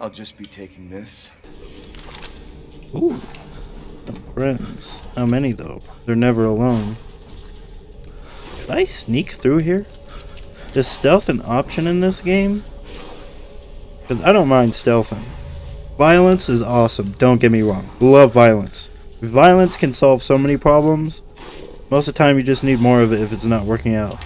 I'll just be taking this. Ooh. Some friends. How many though? They're never alone. Could I sneak through here? Is stealth an option in this game? Because I don't mind stealthing. Violence is awesome, don't get me wrong. Love violence. Violence can solve so many problems. Most of the time you just need more of it if it's not working out.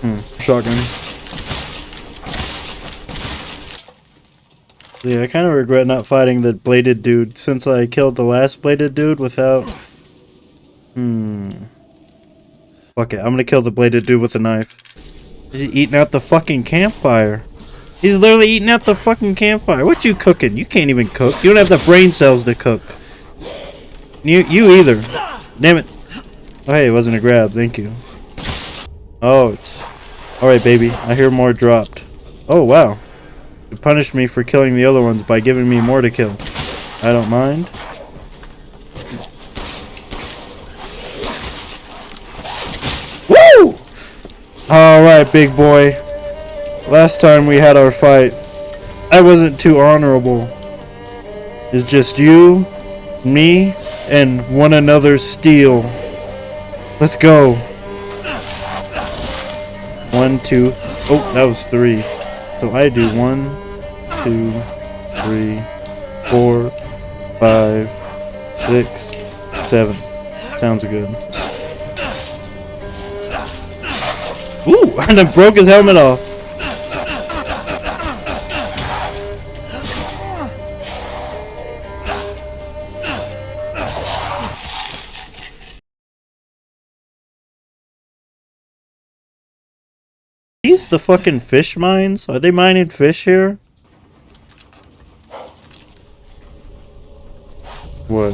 Hmm, shotgun. Yeah, I kind of regret not fighting the bladed dude since I killed the last bladed dude without... Hmm. Fuck it, I'm gonna kill the bladed dude with a knife. He's eating out the fucking campfire. He's literally eating out the fucking campfire. What you cooking? You can't even cook. You don't have the brain cells to cook. You, you either. Damn it. Oh, hey, it wasn't a grab. Thank you. Oh, it's... Alright, baby. I hear more dropped. Oh, wow. You punished me for killing the other ones by giving me more to kill. I don't mind. Woo! Alright, big boy. Last time we had our fight, I wasn't too honorable. It's just you, me, and one another's steel. Let's go. One, two. Oh, that was three. So I do one, two, three, four, five, six, seven. Sounds good. Ooh, and I broke his helmet off. These the fucking fish mines? Are they mining fish here? What?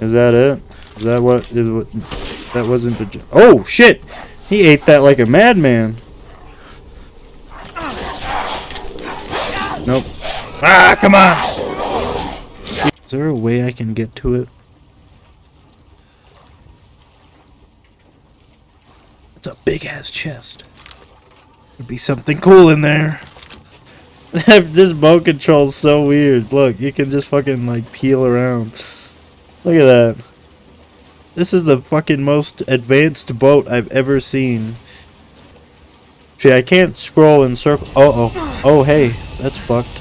Is that it? Is that what is what that wasn't the Oh shit! He ate that like a madman. Nope. Ah, come on! Is there a way I can get to it? It's a big ass chest. Could be something cool in there. this boat control's so weird. Look, you can just fucking like peel around. Look at that. This is the fucking most advanced boat I've ever seen. See, I can't scroll in circle. Uh oh. Oh, hey. That's fucked.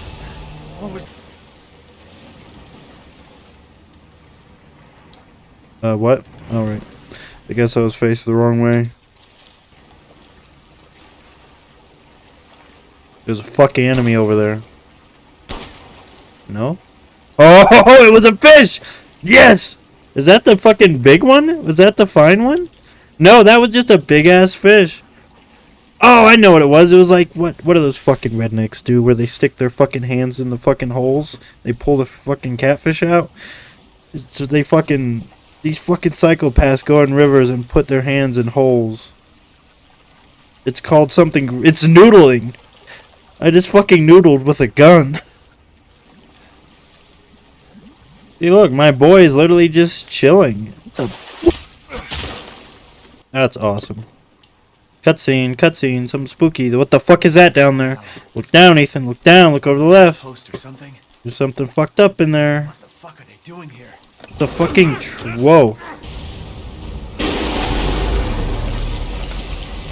Uh, what? Alright. I guess I was faced the wrong way. There's a fucking enemy over there. No? Oh, it was a fish! Yes! Is that the fucking big one? Was that the fine one? No, that was just a big ass fish. Oh, I know what it was. It was like what what do those fucking rednecks do where they stick their fucking hands in the fucking holes? They pull the fucking catfish out. So they fucking these fucking psychopaths go in rivers and put their hands in holes. It's called something it's noodling. I just fucking noodled with a gun. See, look, my boy is literally just chilling. That's awesome. Cutscene, cutscene, something spooky. What the fuck is that down there? Look down, Ethan. Look down. Look over the left. something? There's something fucked up in there. What the fuck are they doing here? The fucking tr whoa.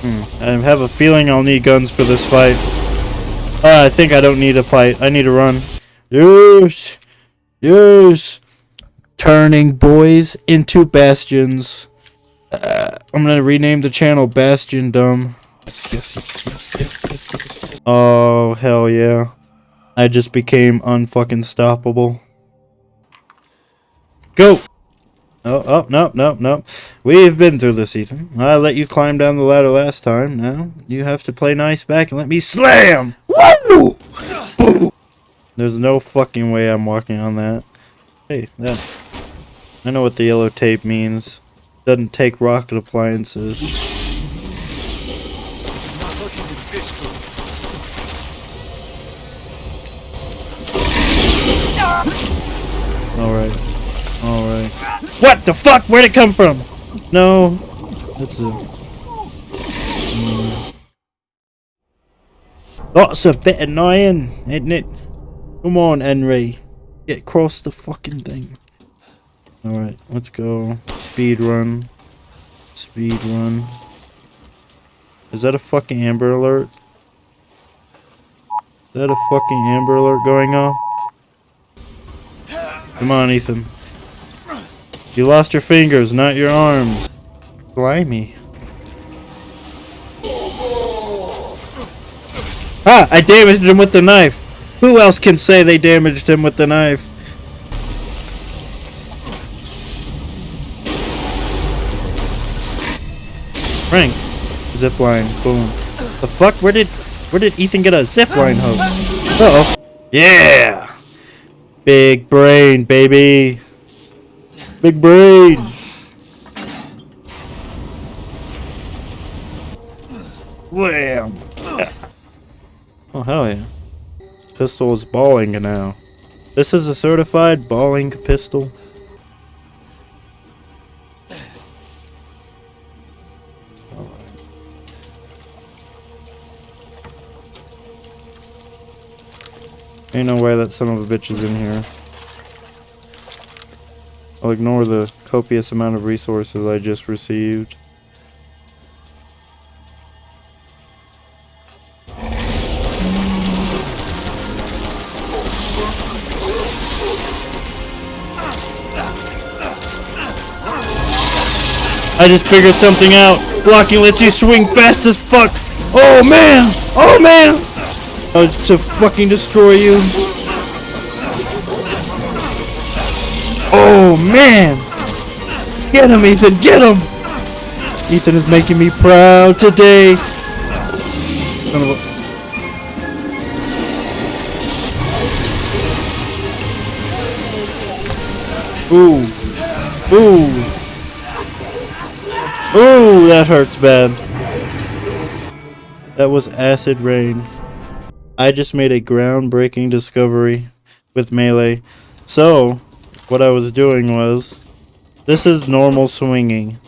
Hmm. I have a feeling I'll need guns for this fight. Uh, I think I don't need a fight. I need to run. Yes! Yes! Turning boys into bastions. Uh, I'm gonna rename the channel Bastion Dumb. Yes, yes, yes, yes, yes, yes, yes, yes. Oh, hell yeah. I just became unfucking stoppable. Go! Oh, oh, no, no, no. We've been through this, Ethan. I let you climb down the ladder last time. Now, you have to play nice back and let me slam! Woo! There's no fucking way I'm walking on that. Hey, that. I know what the yellow tape means. Doesn't take rocket appliances. Alright. Alright. What the fuck? Where'd it come from? No. That's a... That's a bit annoying, isn't it? Come on, Henry. Get across the fucking thing. Alright, let's go. Speed run. Speed run. Is that a fucking Amber Alert? Is that a fucking Amber Alert going off? Come on, Ethan. You lost your fingers, not your arms. Blimey. Ah, I damaged him with the knife. Who else can say they damaged him with the knife? Frank. Zipline. Boom. The fuck? Where did where did Ethan get a zipline hook? Uh oh. Yeah! Big brain, baby. Big brain. Wham! Oh, hell yeah. Pistol is balling now. This is a certified balling pistol. Ain't no way that son of a bitch is in here. I'll ignore the copious amount of resources I just received. I just figured something out. Blocking lets you swing fast as fuck. Oh man! Oh man! Uh, to fucking destroy you. Oh man! Get him, Ethan! Get him! Ethan is making me proud today. Ooh. Ooh. Ooh, that hurts bad. That was acid rain. I just made a groundbreaking discovery with melee. So, what I was doing was, this is normal swinging.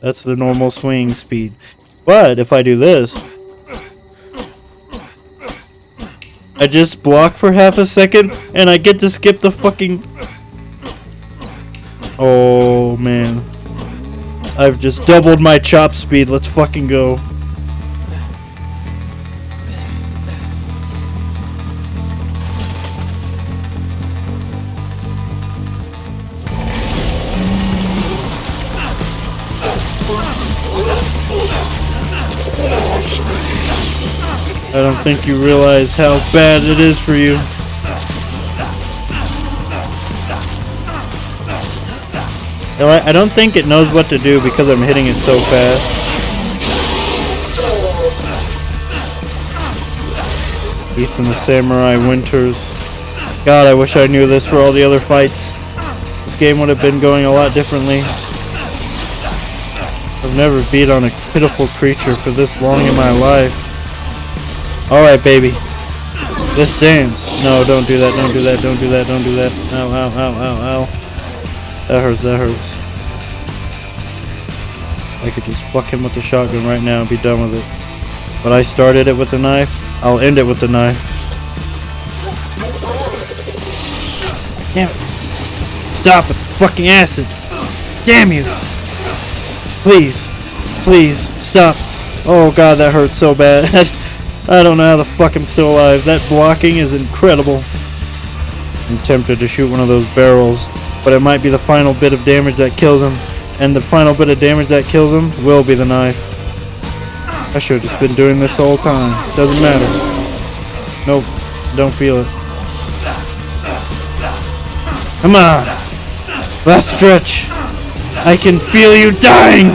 That's the normal swinging speed. But if I do this, I just block for half a second and I get to skip the fucking. Oh man. I've just doubled my chop speed. Let's fucking go. I don't think you realize how bad it is for you. I don't think it knows what to do because I'm hitting it so fast. Ethan the Samurai Winters. God, I wish I knew this for all the other fights. This game would have been going a lot differently. I've never beat on a pitiful creature for this long in my life. Alright, baby. Let's dance. No, don't do that, don't do that, don't do that, don't do that. Ow, ow, ow, ow, ow. That hurts, that hurts. I could just fuck him with the shotgun right now and be done with it. But I started it with the knife. I'll end it with the knife. Damn it. Stop the fucking acid. Damn you. Please. Please. Stop. Oh god, that hurts so bad. I don't know how the fuck I'm still alive. That blocking is incredible. I'm tempted to shoot one of those barrels, but it might be the final bit of damage that kills him. And the final bit of damage that kills him will be the knife. I should have just been doing this the whole time. Doesn't matter. Nope. Don't feel it. Come on. Last stretch. I can feel you dying.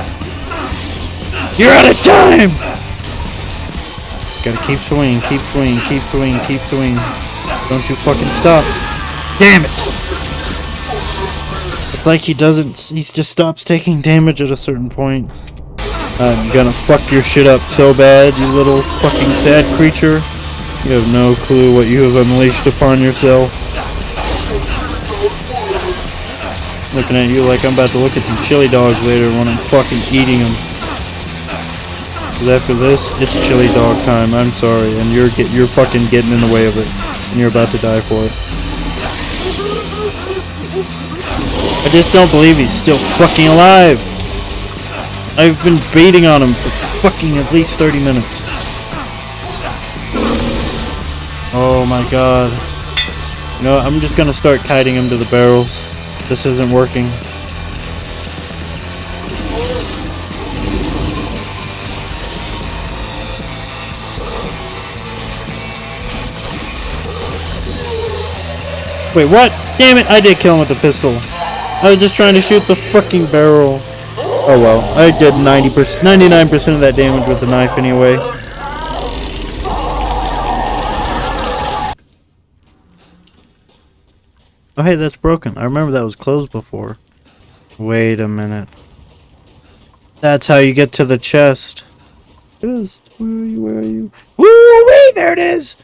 You're out of time. Just gotta keep swinging, keep swinging, keep swinging, keep swinging. Don't you fucking stop. Damn it. Like he doesn't, he just stops taking damage at a certain point. I'm gonna fuck your shit up so bad, you little fucking sad creature. You have no clue what you have unleashed upon yourself. Looking at you like I'm about to look at some chili dogs later when I'm fucking eating them. them. 'Cause after this, it's chili dog time. I'm sorry, and you're get you're fucking getting in the way of it, and you're about to die for it. I just don't believe he's still fucking alive. I've been baiting on him for fucking at least 30 minutes. Oh my god. You know, I'm just gonna start kiting him to the barrels. This isn't working. Wait, what? Damn it, I did kill him with the pistol. I was just trying to shoot the fucking barrel. Oh well, I did 90%, 99% of that damage with the knife anyway. Oh hey, that's broken. I remember that was closed before. Wait a minute. That's how you get to the chest. Chest, where are you, where are you? Woo wee, there it is!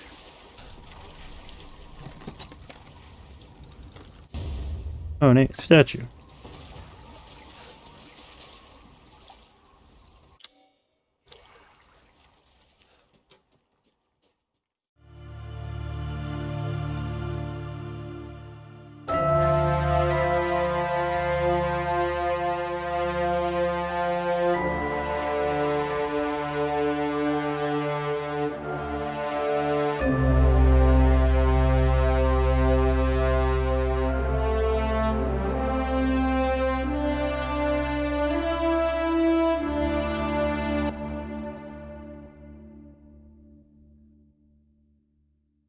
Nate, statue.